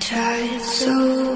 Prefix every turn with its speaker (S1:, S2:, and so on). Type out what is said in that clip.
S1: tried so